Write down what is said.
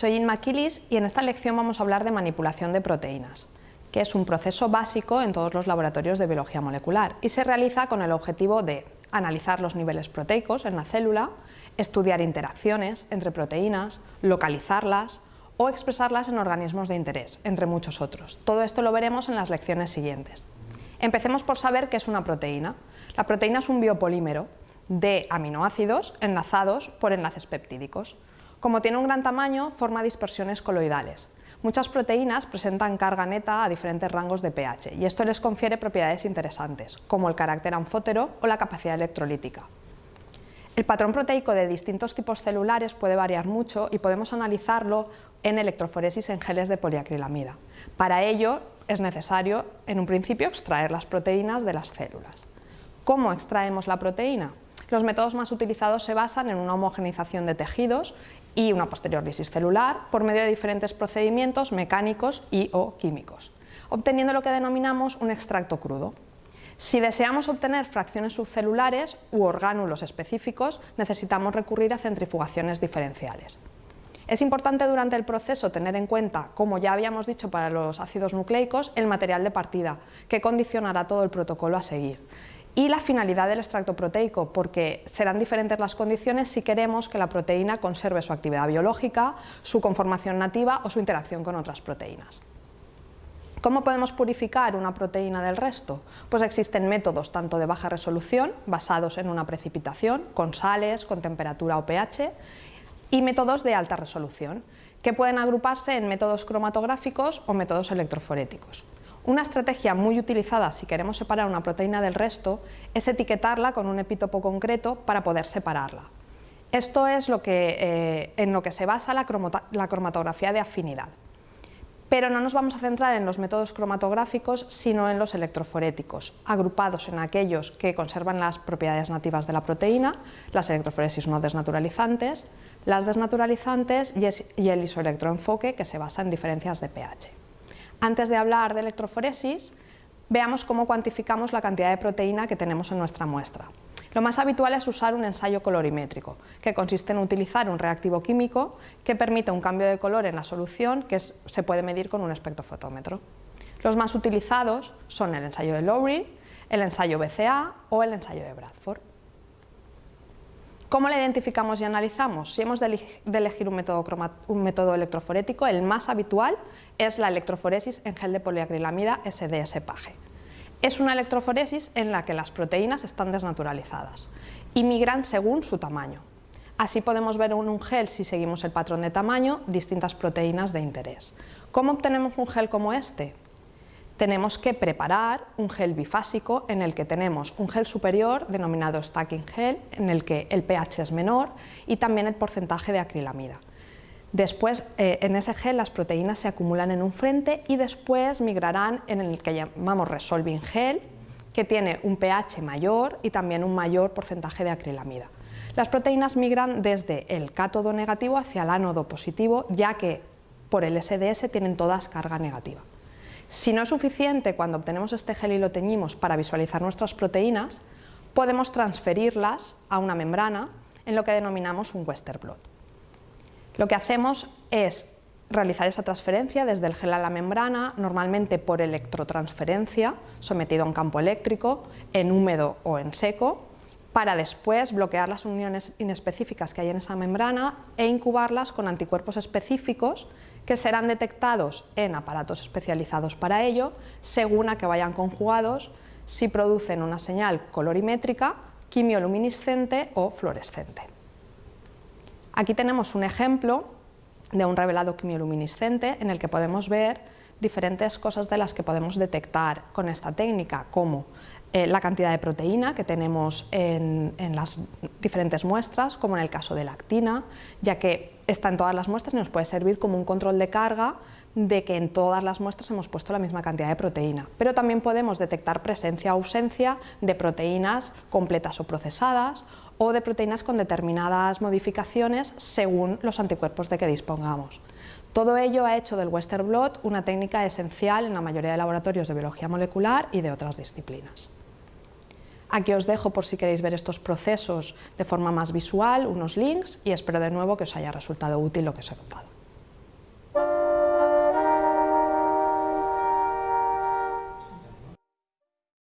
Soy Inma Kilis y en esta lección vamos a hablar de manipulación de proteínas, que es un proceso básico en todos los laboratorios de biología molecular y se realiza con el objetivo de analizar los niveles proteicos en la célula, estudiar interacciones entre proteínas, localizarlas o expresarlas en organismos de interés, entre muchos otros. Todo esto lo veremos en las lecciones siguientes. Empecemos por saber qué es una proteína. La proteína es un biopolímero de aminoácidos enlazados por enlaces peptídicos. Como tiene un gran tamaño, forma dispersiones coloidales. Muchas proteínas presentan carga neta a diferentes rangos de pH y esto les confiere propiedades interesantes, como el carácter anfótero o la capacidad electrolítica. El patrón proteico de distintos tipos celulares puede variar mucho y podemos analizarlo en electroforesis en geles de poliacrilamida. Para ello es necesario, en un principio, extraer las proteínas de las células. ¿Cómo extraemos la proteína? Los métodos más utilizados se basan en una homogenización de tejidos y una posterior lisis celular por medio de diferentes procedimientos mecánicos y o químicos, obteniendo lo que denominamos un extracto crudo. Si deseamos obtener fracciones subcelulares u orgánulos específicos, necesitamos recurrir a centrifugaciones diferenciales. Es importante durante el proceso tener en cuenta, como ya habíamos dicho para los ácidos nucleicos, el material de partida, que condicionará todo el protocolo a seguir y la finalidad del extracto proteico, porque serán diferentes las condiciones si queremos que la proteína conserve su actividad biológica, su conformación nativa o su interacción con otras proteínas. ¿Cómo podemos purificar una proteína del resto? Pues existen métodos tanto de baja resolución, basados en una precipitación, con sales, con temperatura o pH, y métodos de alta resolución, que pueden agruparse en métodos cromatográficos o métodos electroforéticos. Una estrategia muy utilizada si queremos separar una proteína del resto es etiquetarla con un epítopo concreto para poder separarla. Esto es lo que, eh, en lo que se basa la, la cromatografía de afinidad. Pero no nos vamos a centrar en los métodos cromatográficos, sino en los electroforéticos, agrupados en aquellos que conservan las propiedades nativas de la proteína, las electroforesis no desnaturalizantes, las desnaturalizantes y el isoelectroenfoque, que se basa en diferencias de pH. Antes de hablar de electroforesis, veamos cómo cuantificamos la cantidad de proteína que tenemos en nuestra muestra. Lo más habitual es usar un ensayo colorimétrico, que consiste en utilizar un reactivo químico que permite un cambio de color en la solución que se puede medir con un espectrofotómetro. Los más utilizados son el ensayo de Lowry, el ensayo BCA o el ensayo de Bradford. ¿Cómo la identificamos y analizamos? Si hemos de elegir un método, electroforético, el más habitual es la electroforesis en gel de poliacrilamida SDS-PAGE. Es una electroforesis en la que las proteínas están desnaturalizadas y migran según su tamaño. Así podemos ver en un gel, si seguimos el patrón de tamaño, distintas proteínas de interés. ¿Cómo obtenemos un gel como este? Tenemos que preparar un gel bifásico en el que tenemos un gel superior denominado stacking gel, en el que el pH es menor y también el porcentaje de acrilamida. Después, eh, en ese gel las proteínas se acumulan en un frente y después migrarán en el que llamamos resolving gel, que tiene un pH mayor y también un mayor porcentaje de acrilamida. Las proteínas migran desde el cátodo negativo hacia el ánodo positivo, ya que por el SDS tienen todas carga negativa. Si no es suficiente cuando obtenemos este gel y lo teñimos para visualizar nuestras proteínas, podemos transferirlas a una membrana en lo que denominamos un Western blot. Lo que hacemos es realizar esa transferencia desde el gel a la membrana, normalmente por electrotransferencia, sometido a un campo eléctrico, en húmedo o en seco, para después bloquear las uniones inespecíficas que hay en esa membrana e incubarlas con anticuerpos específicos que serán detectados en aparatos especializados para ello, según a que vayan conjugados si producen una señal colorimétrica, quimioluminiscente o fluorescente. Aquí tenemos un ejemplo de un revelado quimioluminiscente en el que podemos ver diferentes cosas de las que podemos detectar con esta técnica, como eh, la cantidad de proteína que tenemos en, las diferentes muestras, como en el caso de la actina, ya que está en todas las muestras y nos puede servir como un control de carga de que en todas las muestras hemos puesto la misma cantidad de proteína. Pero también podemos detectar presencia o ausencia de proteínas completas o procesadas o de proteínas con determinadas modificaciones según los anticuerpos de que dispongamos. Todo ello ha hecho del Western blot una técnica esencial en la mayoría de laboratorios de biología molecular y de otras disciplinas. Aquí os dejo por si queréis ver estos procesos de forma más visual, unos links y espero de nuevo que os haya resultado útil lo que os he contado.